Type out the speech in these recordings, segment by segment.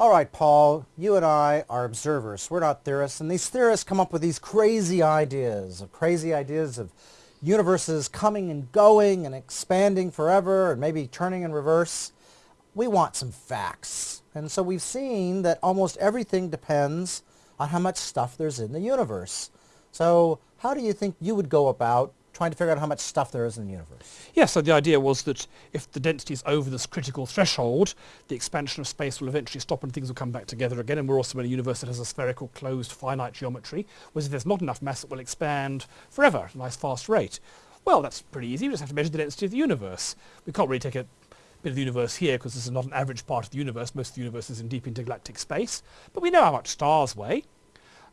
All right, Paul, you and I are observers. We're not theorists. And these theorists come up with these crazy ideas, of crazy ideas of universes coming and going and expanding forever and maybe turning in reverse. We want some facts. And so we've seen that almost everything depends on how much stuff there's in the universe. So how do you think you would go about trying to figure out how much stuff there is in the universe. Yes, so the idea was that if the density is over this critical threshold, the expansion of space will eventually stop and things will come back together again. And we're also in a universe that has a spherical, closed, finite geometry, whereas if there's not enough mass, it will expand forever at a nice fast rate. Well, that's pretty easy. We just have to measure the density of the universe. We can't really take a bit of the universe here because this is not an average part of the universe. Most of the universe is in deep intergalactic space. But we know how much stars weigh.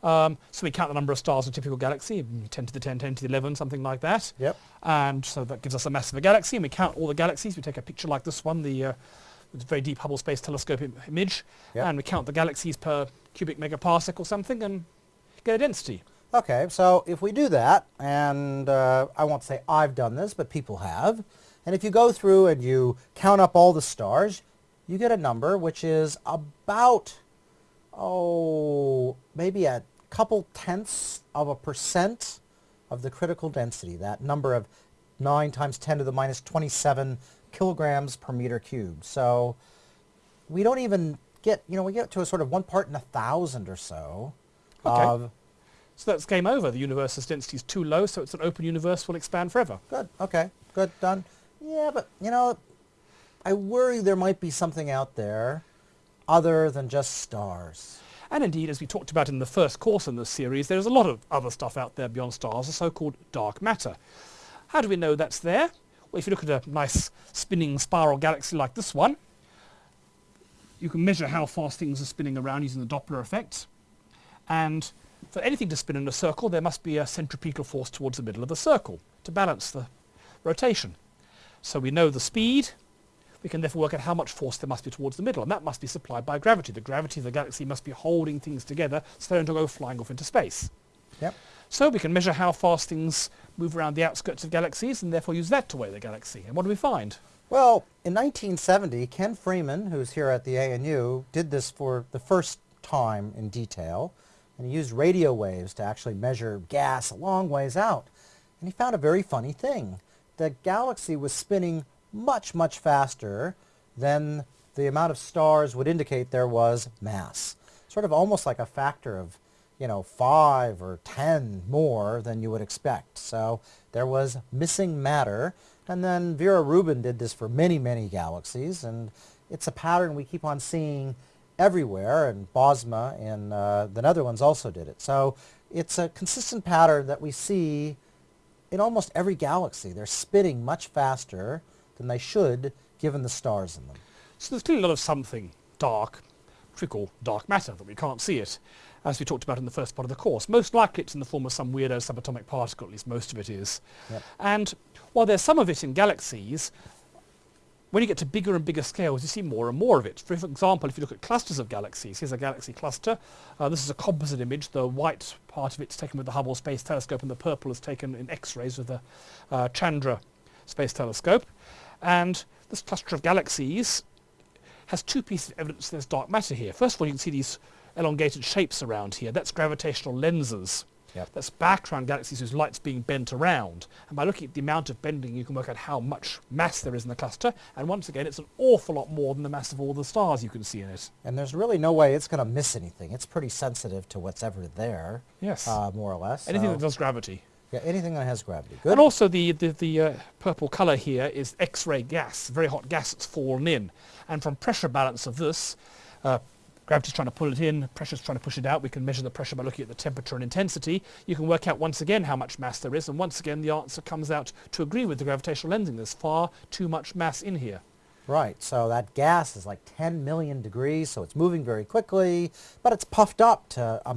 Um, so we count the number of stars in a typical galaxy, 10 to the 10, 10 to the 11, something like that. Yep. And so that gives us a mass of a galaxy, and we count all the galaxies. We take a picture like this one, the uh, very deep Hubble Space Telescope Im image, yep. and we count the galaxies per cubic megaparsec or something and get a density. Okay, so if we do that, and uh, I won't say I've done this, but people have, and if you go through and you count up all the stars, you get a number which is about oh, maybe a couple tenths of a percent of the critical density, that number of 9 times 10 to the minus 27 kilograms per meter cubed. So we don't even get, you know, we get to a sort of one part in a thousand or so okay. of... So that's game over. The universe's density is too low, so it's an open universe, will expand forever. Good, okay, good, done. Yeah, but, you know, I worry there might be something out there other than just stars. And indeed, as we talked about in the first course in this series, there's a lot of other stuff out there beyond stars, the so-called dark matter. How do we know that's there? Well, if you look at a nice spinning spiral galaxy like this one, you can measure how fast things are spinning around using the Doppler effect. And for anything to spin in a circle, there must be a centripetal force towards the middle of the circle to balance the rotation. So we know the speed, we can therefore work out how much force there must be towards the middle, and that must be supplied by gravity. The gravity of the galaxy must be holding things together so they don't go flying off into space. Yep. So we can measure how fast things move around the outskirts of galaxies and therefore use that to weigh the galaxy. And what do we find? Well, in 1970, Ken Freeman, who's here at the ANU, did this for the first time in detail. And he used radio waves to actually measure gas a long ways out. And he found a very funny thing. The galaxy was spinning much, much faster than the amount of stars would indicate there was mass. Sort of almost like a factor of, you know, 5 or 10 more than you would expect. So there was missing matter. And then Vera Rubin did this for many, many galaxies. And it's a pattern we keep on seeing everywhere. And Bosma in uh, the Netherlands also did it. So it's a consistent pattern that we see in almost every galaxy. They're spinning much faster than they should given the stars in them. So there's clearly a lot of something dark, trickle dark matter, that we can't see it, as we talked about in the first part of the course. Most likely it's in the form of some weirdo subatomic particle, at least most of it is. Yep. And while there's some of it in galaxies, when you get to bigger and bigger scales, you see more and more of it. For example, if you look at clusters of galaxies, here's a galaxy cluster. Uh, this is a composite image. The white part of it's taken with the Hubble Space Telescope, and the purple is taken in X-rays with the uh, Chandra Space Telescope. And this cluster of galaxies has two pieces of evidence there's dark matter here. First of all, you can see these elongated shapes around here. That's gravitational lenses. Yep. That's background galaxies whose light's being bent around. And by looking at the amount of bending, you can work out how much mass there is in the cluster. And once again, it's an awful lot more than the mass of all the stars you can see in it. And there's really no way it's going to miss anything. It's pretty sensitive to what's ever there. Yes. Uh, more or less. Anything so. that does gravity. Yeah, anything that has gravity. Good. And also the, the, the uh, purple colour here is X-ray gas, very hot gas that's fallen in. And from pressure balance of this, uh, gravity's trying to pull it in, pressure's trying to push it out. We can measure the pressure by looking at the temperature and intensity. You can work out once again how much mass there is, and once again the answer comes out to agree with the gravitational lensing. There's far too much mass in here. Right, so that gas is like 10 million degrees, so it's moving very quickly, but it's puffed up to a,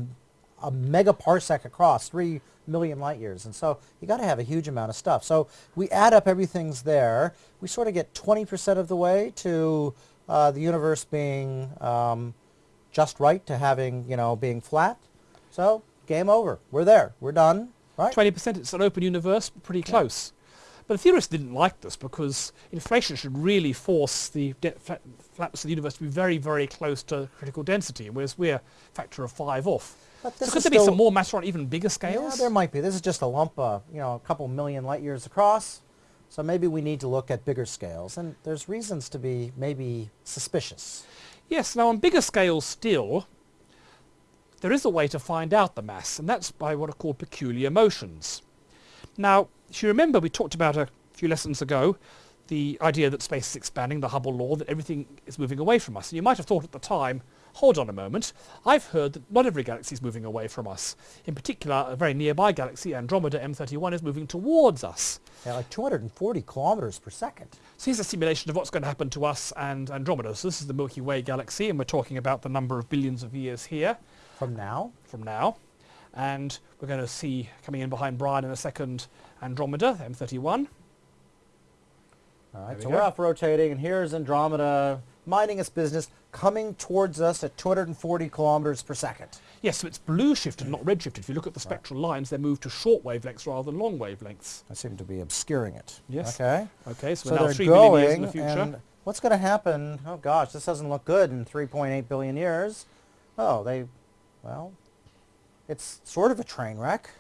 a megaparsec across, 3 million light years. And so you got to have a huge amount of stuff. So we add up everything's there. We sort of get 20% of the way to uh, the universe being um, just right to having, you know, being flat. So game over. We're there. We're done. Right? 20%, it's an open universe, pretty close. Yeah. But the theorists didn't like this because inflation should really force the flatness of the universe to be very, very close to critical density, whereas we're a factor of five off. But So could there be some more matter on even bigger Yeah, scales? there might be. This is just a lump, uh, you know, a couple million light years across. So maybe we need to look at bigger scales. And there's reasons to be maybe suspicious. Yes, now on bigger scales still, there is a way to find out the mass, and that's by what are called peculiar motions. Now, if you remember, we talked about a few lessons ago the idea that space is expanding, the Hubble law, that everything is moving away from us. And you might have thought at the time, hold on a moment, I've heard that not every galaxy is moving away from us. In particular, a very nearby galaxy, Andromeda M31, is moving towards us. Yeah, like 240 kilometers per second. So here's a simulation of what's going to happen to us and Andromeda. So this is the Milky Way galaxy, and we're talking about the number of billions of years here From now? from now. And we're going to see coming in behind Brian in a second Andromeda, M31. All right, we so go. we're off rotating, and here's Andromeda minding its business, coming towards us at 240 kilometers per second. Yes, so it's blue shifted, not red shifted. If you look at the spectral lines, they're moved to short wavelengths rather than long wavelengths. I seem to be obscuring it. Yes. Okay. Okay, so, So we're now billion years in going, the future. what's going to happen? Oh gosh, this doesn't look good in 3.8 billion years. Oh, they, well, it's sort of a train wreck.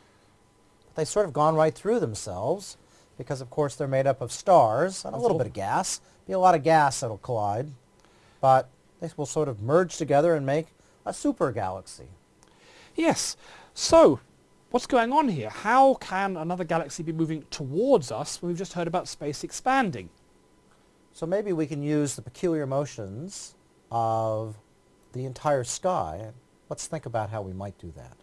But They've sort of gone right through themselves because, of course, they're made up of stars and a little bit of gas. Be a lot of gas that'll collide, but they will sort of merge together and make a super galaxy. Yes. So, what's going on here? How can another galaxy be moving towards us when we've just heard about space expanding? So maybe we can use the peculiar motions of the entire sky. Let's think about how we might do that.